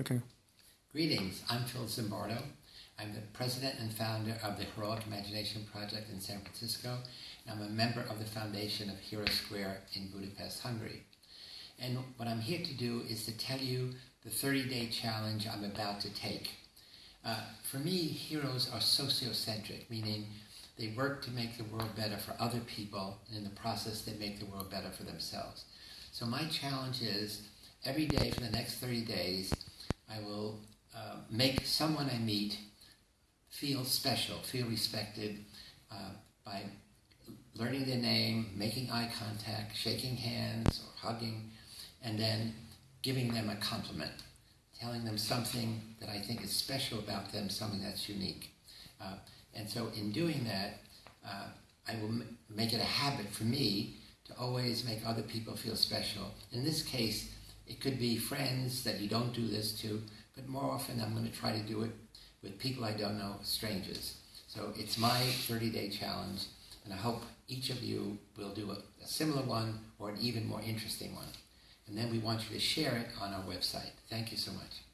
Okay. Greetings, I'm Phil Zimbardo. I'm the president and founder of the Heroic Imagination Project in San Francisco. And I'm a member of the foundation of Hero Square in Budapest, Hungary. And what I'm here to do is to tell you the 30 day challenge I'm about to take. Uh, for me, heroes are sociocentric, meaning they work to make the world better for other people, and in the process, they make the world better for themselves. So, my challenge is every day for the next 30 days, I will uh, make someone I meet feel special, feel respected uh, by learning their name, making eye contact, shaking hands, or hugging, and then giving them a compliment, telling them something that I think is special about them, something that's unique. Uh, and so, in doing that, uh, I will m- make it a habit for me to always make other people feel special. In this case, it could be friends that you don't do this to, but more often I'm going to try to do it with people I don't know, strangers. So it's my 30 day challenge, and I hope each of you will do a, a similar one or an even more interesting one. And then we want you to share it on our website. Thank you so much.